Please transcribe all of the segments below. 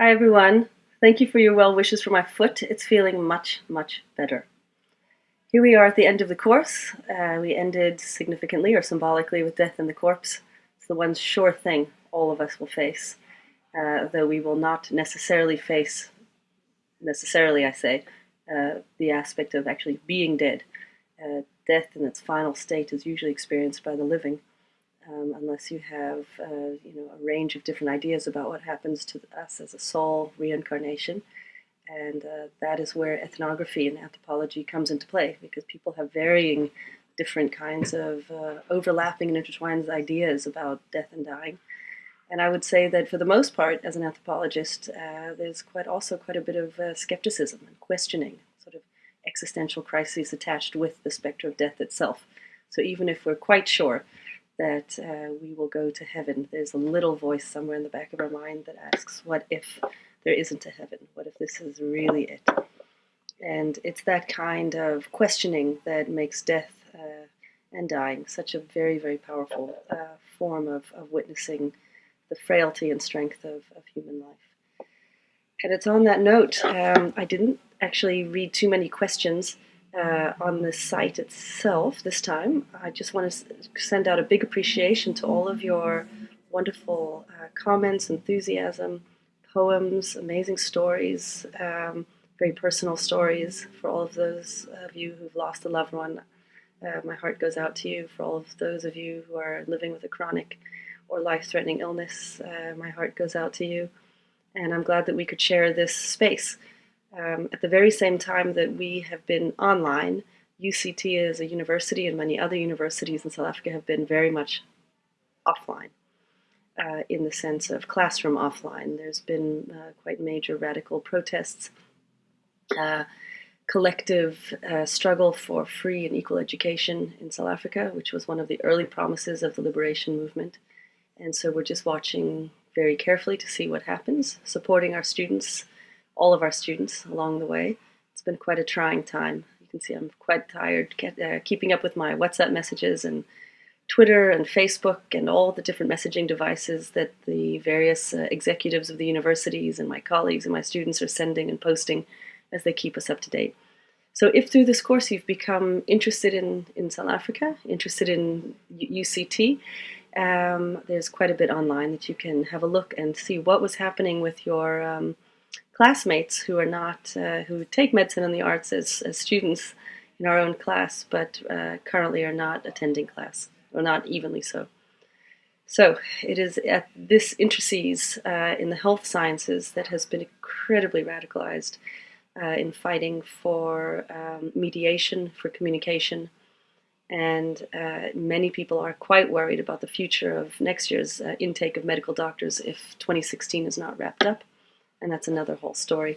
Hi everyone. Thank you for your well wishes for my foot. It's feeling much, much better. Here we are at the end of the course. Uh, we ended significantly or symbolically with death in the corpse. It's the one sure thing all of us will face, uh, though we will not necessarily face, necessarily I say, uh, the aspect of actually being dead. Uh, death in its final state is usually experienced by the living um, unless you have uh, you know a range of different ideas about what happens to us as a soul reincarnation and uh, that is where ethnography and anthropology comes into play because people have varying different kinds of uh, overlapping and intertwined ideas about death and dying and I would say that for the most part, as an anthropologist, uh, there's quite also quite a bit of uh, skepticism and questioning, sort of existential crises attached with the specter of death itself. So even if we're quite sure that uh, we will go to heaven. There's a little voice somewhere in the back of our mind that asks, What if there isn't a heaven? What if this is really it? And it's that kind of questioning that makes death uh, and dying such a very, very powerful uh, form of, of witnessing the frailty and strength of, of human life. And it's on that note, um, I didn't actually read too many questions uh, on the site itself this time. I just want to send out a big appreciation to all of your wonderful uh, comments, enthusiasm, poems, amazing stories, um, very personal stories for all of those of you who've lost a loved one. Uh, my heart goes out to you for all of those of you who are living with a chronic or life-threatening illness. Uh, my heart goes out to you. And I'm glad that we could share this space um, at the very same time that we have been online, UCT as a university and many other universities in South Africa have been very much offline uh, in the sense of classroom offline. There's been uh, quite major radical protests, uh, collective uh, struggle for free and equal education in South Africa, which was one of the early promises of the liberation movement. And so we're just watching very carefully to see what happens, supporting our students all of our students along the way. It's been quite a trying time. You can see I'm quite tired get, uh, keeping up with my WhatsApp messages and Twitter and Facebook and all the different messaging devices that the various uh, executives of the universities and my colleagues and my students are sending and posting as they keep us up to date. So if through this course you've become interested in, in South Africa, interested in UCT, um, there's quite a bit online that you can have a look and see what was happening with your um, classmates who are not, uh, who take medicine and the arts as, as students in our own class, but uh, currently are not attending class, or not evenly so. So it is at this interstice uh, in the health sciences that has been incredibly radicalized uh, in fighting for um, mediation, for communication, and uh, many people are quite worried about the future of next year's uh, intake of medical doctors if 2016 is not wrapped up and that's another whole story.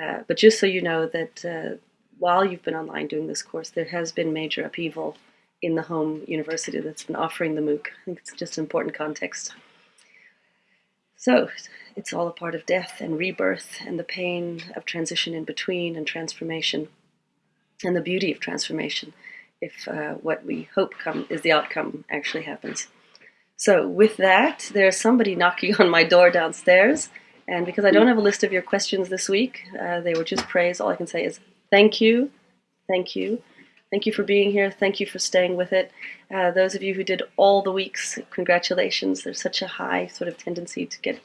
Uh, but just so you know that uh, while you've been online doing this course, there has been major upheaval in the home university that's been offering the MOOC. I think it's just an important context. So it's all a part of death and rebirth and the pain of transition in between and transformation and the beauty of transformation if uh, what we hope come is the outcome actually happens. So with that, there's somebody knocking on my door downstairs. And because I don't have a list of your questions this week, uh, they were just praise. All I can say is thank you, thank you. Thank you for being here. Thank you for staying with it. Uh, those of you who did all the weeks, congratulations. There's such a high sort of tendency to get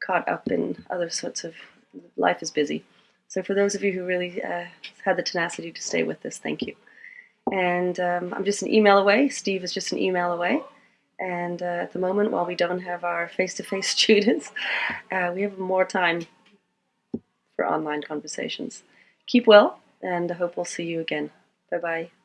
caught up in other sorts of, life is busy. So for those of you who really uh, had the tenacity to stay with this, thank you. And um, I'm just an email away. Steve is just an email away. And uh, at the moment, while we don't have our face-to-face -face students, uh, we have more time for online conversations. Keep well, and I hope we'll see you again. Bye-bye.